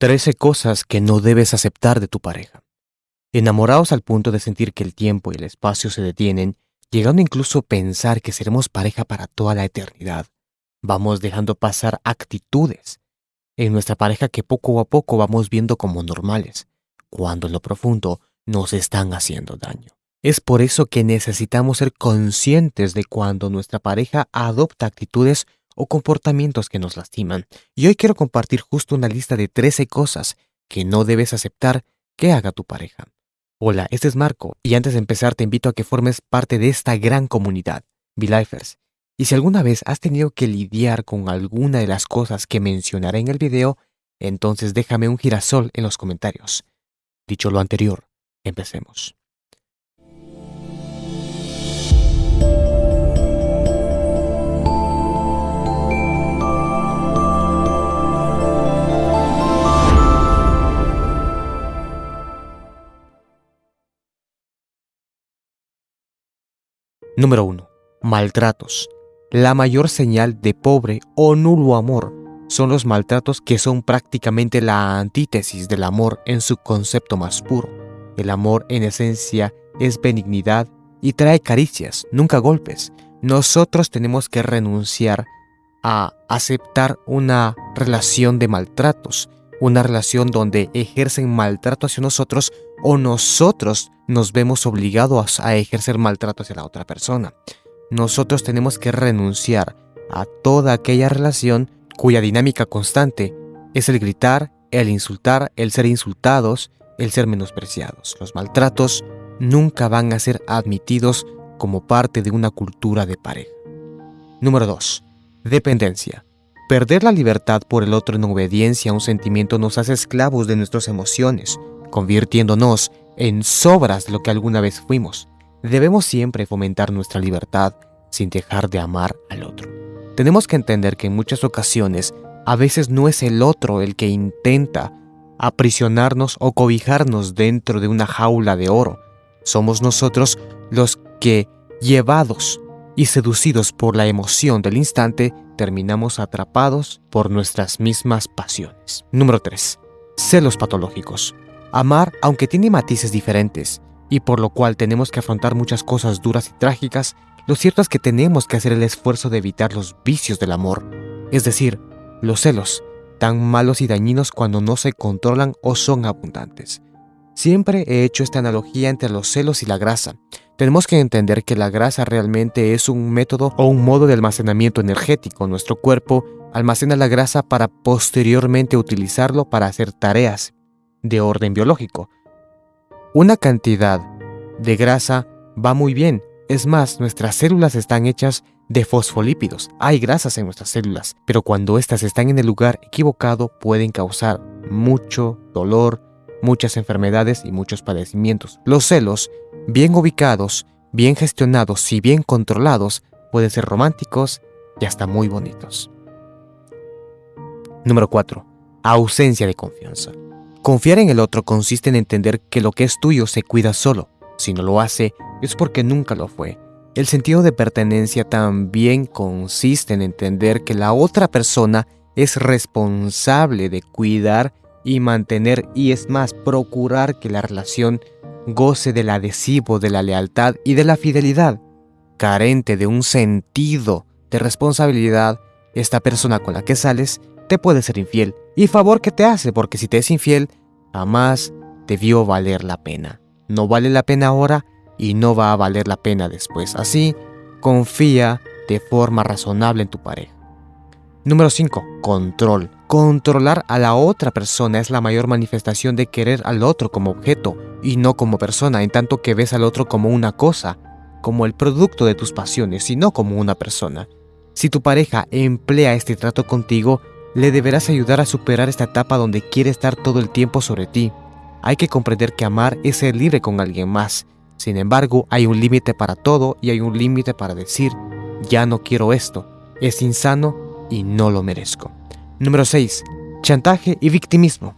13 cosas que no debes aceptar de tu pareja. Enamorados al punto de sentir que el tiempo y el espacio se detienen, llegando incluso a pensar que seremos pareja para toda la eternidad, vamos dejando pasar actitudes en nuestra pareja que poco a poco vamos viendo como normales, cuando en lo profundo nos están haciendo daño. Es por eso que necesitamos ser conscientes de cuando nuestra pareja adopta actitudes o comportamientos que nos lastiman. Y hoy quiero compartir justo una lista de 13 cosas que no debes aceptar que haga tu pareja. Hola, este es Marco y antes de empezar te invito a que formes parte de esta gran comunidad, V-Lifers. Y si alguna vez has tenido que lidiar con alguna de las cosas que mencionaré en el video, entonces déjame un girasol en los comentarios. Dicho lo anterior, empecemos. Número 1. Maltratos. La mayor señal de pobre o nulo amor son los maltratos que son prácticamente la antítesis del amor en su concepto más puro. El amor en esencia es benignidad y trae caricias, nunca golpes. Nosotros tenemos que renunciar a aceptar una relación de maltratos, una relación donde ejercen maltrato hacia nosotros o nosotros nos vemos obligados a ejercer maltrato hacia la otra persona. Nosotros tenemos que renunciar a toda aquella relación cuya dinámica constante es el gritar, el insultar, el ser insultados, el ser menospreciados. Los maltratos nunca van a ser admitidos como parte de una cultura de pareja. Número 2. Dependencia. Perder la libertad por el otro en obediencia a un sentimiento nos hace esclavos de nuestras emociones, convirtiéndonos en sobras lo que alguna vez fuimos. Debemos siempre fomentar nuestra libertad sin dejar de amar al otro. Tenemos que entender que en muchas ocasiones a veces no es el otro el que intenta aprisionarnos o cobijarnos dentro de una jaula de oro. Somos nosotros los que, llevados y seducidos por la emoción del instante, terminamos atrapados por nuestras mismas pasiones. Número 3. Celos patológicos. Amar, aunque tiene matices diferentes, y por lo cual tenemos que afrontar muchas cosas duras y trágicas, lo cierto es que tenemos que hacer el esfuerzo de evitar los vicios del amor, es decir, los celos, tan malos y dañinos cuando no se controlan o son abundantes. Siempre he hecho esta analogía entre los celos y la grasa. Tenemos que entender que la grasa realmente es un método o un modo de almacenamiento energético. Nuestro cuerpo almacena la grasa para posteriormente utilizarlo para hacer tareas de orden biológico. Una cantidad de grasa va muy bien. Es más, nuestras células están hechas de fosfolípidos. Hay grasas en nuestras células, pero cuando éstas están en el lugar equivocado pueden causar mucho dolor, muchas enfermedades y muchos padecimientos. Los celos, bien ubicados, bien gestionados y bien controlados, pueden ser románticos y hasta muy bonitos. Número 4. Ausencia de confianza. Confiar en el otro consiste en entender que lo que es tuyo se cuida solo. Si no lo hace, es porque nunca lo fue. El sentido de pertenencia también consiste en entender que la otra persona es responsable de cuidar y mantener y es más, procurar que la relación goce del adhesivo de la lealtad y de la fidelidad. Carente de un sentido de responsabilidad, esta persona con la que sales te puede ser infiel. Y favor que te hace, porque si te es infiel, jamás debió valer la pena. No vale la pena ahora y no va a valer la pena después. Así, confía de forma razonable en tu pareja. Número 5. Control. Controlar a la otra persona es la mayor manifestación de querer al otro como objeto y no como persona, en tanto que ves al otro como una cosa, como el producto de tus pasiones y no como una persona. Si tu pareja emplea este trato contigo, le deberás ayudar a superar esta etapa donde quiere estar todo el tiempo sobre ti. Hay que comprender que amar es ser libre con alguien más. Sin embargo, hay un límite para todo y hay un límite para decir, ya no quiero esto, es insano y no lo merezco. Número 6. Chantaje y victimismo.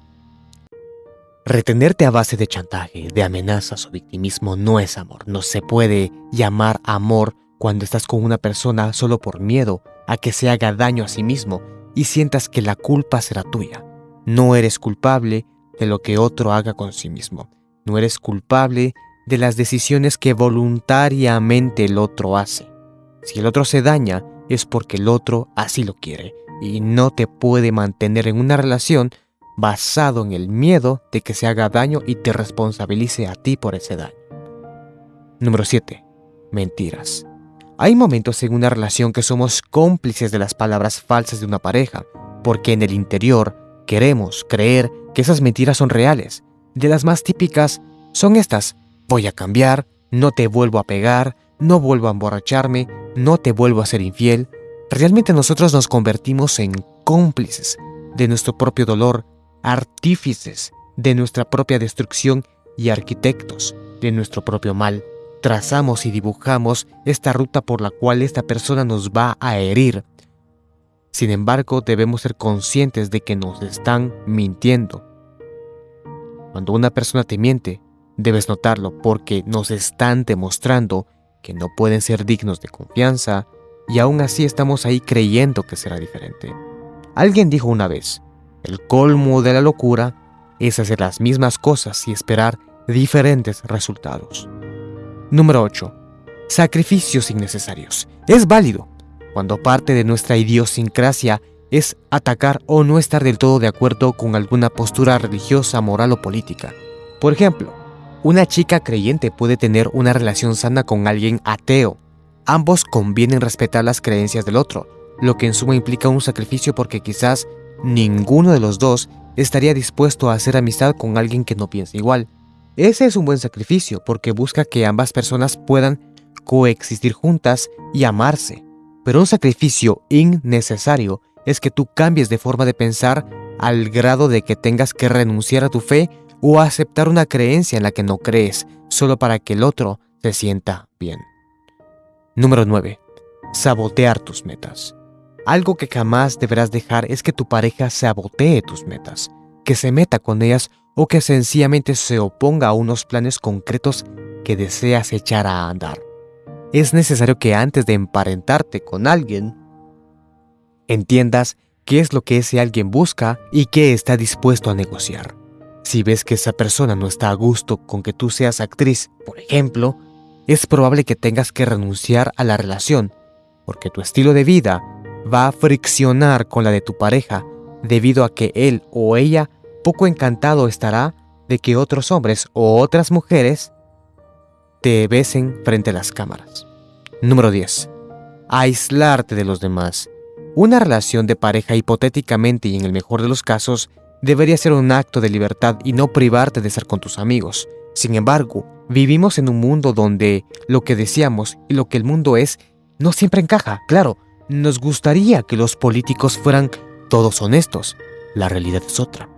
Retenerte a base de chantaje, de amenazas o victimismo no es amor. No se puede llamar amor cuando estás con una persona solo por miedo a que se haga daño a sí mismo y sientas que la culpa será tuya. No eres culpable de lo que otro haga con sí mismo. No eres culpable de las decisiones que voluntariamente el otro hace. Si el otro se daña, es porque el otro así lo quiere y no te puede mantener en una relación basado en el miedo de que se haga daño y te responsabilice a ti por ese daño. Número 7. Mentiras. Hay momentos en una relación que somos cómplices de las palabras falsas de una pareja, porque en el interior queremos creer que esas mentiras son reales. De las más típicas son estas, voy a cambiar, no te vuelvo a pegar, no vuelvo a emborracharme, no te vuelvo a ser infiel. Realmente nosotros nos convertimos en cómplices de nuestro propio dolor, artífices de nuestra propia destrucción y arquitectos de nuestro propio mal. Trazamos y dibujamos esta ruta por la cual esta persona nos va a herir. Sin embargo, debemos ser conscientes de que nos están mintiendo. Cuando una persona te miente, debes notarlo porque nos están demostrando que no pueden ser dignos de confianza y aún así estamos ahí creyendo que será diferente. Alguien dijo una vez, el colmo de la locura es hacer las mismas cosas y esperar diferentes resultados. Número 8. Sacrificios innecesarios. Es válido cuando parte de nuestra idiosincrasia es atacar o no estar del todo de acuerdo con alguna postura religiosa, moral o política. Por ejemplo, una chica creyente puede tener una relación sana con alguien ateo. Ambos convienen respetar las creencias del otro, lo que en suma implica un sacrificio porque quizás ninguno de los dos estaría dispuesto a hacer amistad con alguien que no piensa igual. Ese es un buen sacrificio porque busca que ambas personas puedan coexistir juntas y amarse. Pero un sacrificio innecesario es que tú cambies de forma de pensar al grado de que tengas que renunciar a tu fe o aceptar una creencia en la que no crees solo para que el otro se sienta bien. Número 9. Sabotear tus metas. Algo que jamás deberás dejar es que tu pareja sabotee tus metas, que se meta con ellas o que sencillamente se oponga a unos planes concretos que deseas echar a andar. Es necesario que antes de emparentarte con alguien, entiendas qué es lo que ese alguien busca y qué está dispuesto a negociar. Si ves que esa persona no está a gusto con que tú seas actriz, por ejemplo, es probable que tengas que renunciar a la relación, porque tu estilo de vida va a friccionar con la de tu pareja debido a que él o ella poco encantado estará de que otros hombres o otras mujeres te besen frente a las cámaras. Número 10. Aislarte de los demás. Una relación de pareja hipotéticamente y en el mejor de los casos debería ser un acto de libertad y no privarte de estar con tus amigos. Sin embargo, vivimos en un mundo donde lo que deseamos y lo que el mundo es no siempre encaja. Claro, nos gustaría que los políticos fueran todos honestos. La realidad es otra.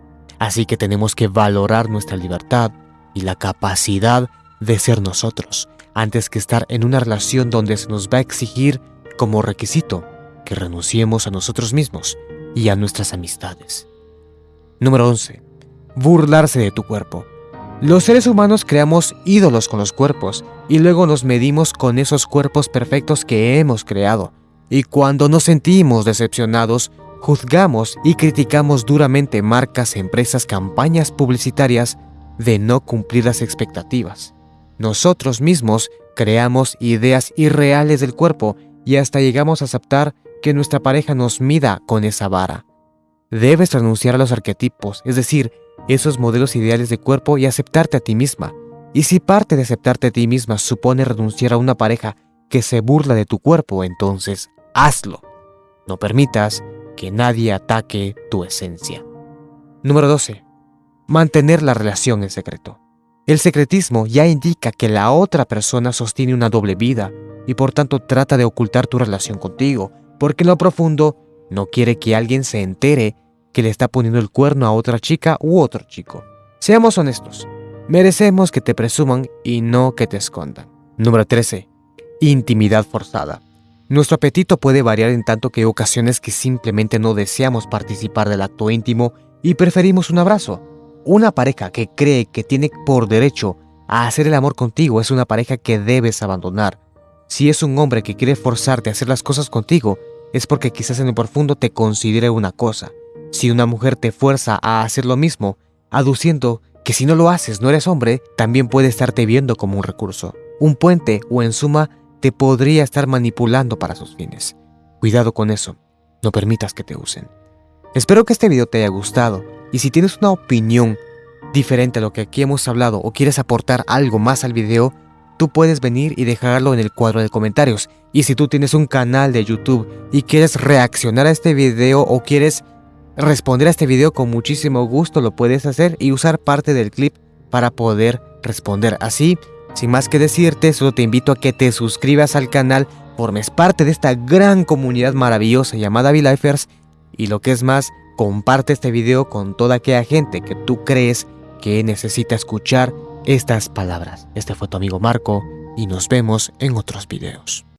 Así que tenemos que valorar nuestra libertad y la capacidad de ser nosotros, antes que estar en una relación donde se nos va a exigir como requisito que renunciemos a nosotros mismos y a nuestras amistades. Número 11. Burlarse de tu cuerpo. Los seres humanos creamos ídolos con los cuerpos y luego nos medimos con esos cuerpos perfectos que hemos creado. Y cuando nos sentimos decepcionados, juzgamos y criticamos duramente marcas, empresas, campañas publicitarias de no cumplir las expectativas. Nosotros mismos creamos ideas irreales del cuerpo y hasta llegamos a aceptar que nuestra pareja nos mida con esa vara. Debes renunciar a los arquetipos, es decir, esos modelos ideales de cuerpo y aceptarte a ti misma. Y si parte de aceptarte a ti misma supone renunciar a una pareja que se burla de tu cuerpo, entonces hazlo. No permitas que nadie ataque tu esencia. Número 12. Mantener la relación en secreto. El secretismo ya indica que la otra persona sostiene una doble vida y por tanto trata de ocultar tu relación contigo, porque en lo profundo no quiere que alguien se entere que le está poniendo el cuerno a otra chica u otro chico. Seamos honestos, merecemos que te presuman y no que te escondan. Número 13. Intimidad forzada. Nuestro apetito puede variar en tanto que hay ocasiones que simplemente no deseamos participar del acto íntimo y preferimos un abrazo. Una pareja que cree que tiene por derecho a hacer el amor contigo es una pareja que debes abandonar. Si es un hombre que quiere forzarte a hacer las cosas contigo, es porque quizás en lo profundo te considere una cosa, Si una mujer te fuerza a hacer lo mismo, aduciendo que si no lo haces no eres hombre, también puede estarte viendo como un recurso, un puente o en suma te podría estar manipulando para sus fines. Cuidado con eso, no permitas que te usen. Espero que este video te haya gustado y si tienes una opinión diferente a lo que aquí hemos hablado o quieres aportar algo más al video, tú puedes venir y dejarlo en el cuadro de comentarios. Y si tú tienes un canal de YouTube y quieres reaccionar a este video o quieres responder a este video con muchísimo gusto, lo puedes hacer y usar parte del clip para poder responder. Así, sin más que decirte, solo te invito a que te suscribas al canal, formes parte de esta gran comunidad maravillosa llamada V-Lifers y lo que es más, comparte este video con toda aquella gente que tú crees que necesita escuchar estas palabras. Este fue tu amigo Marco y nos vemos en otros videos.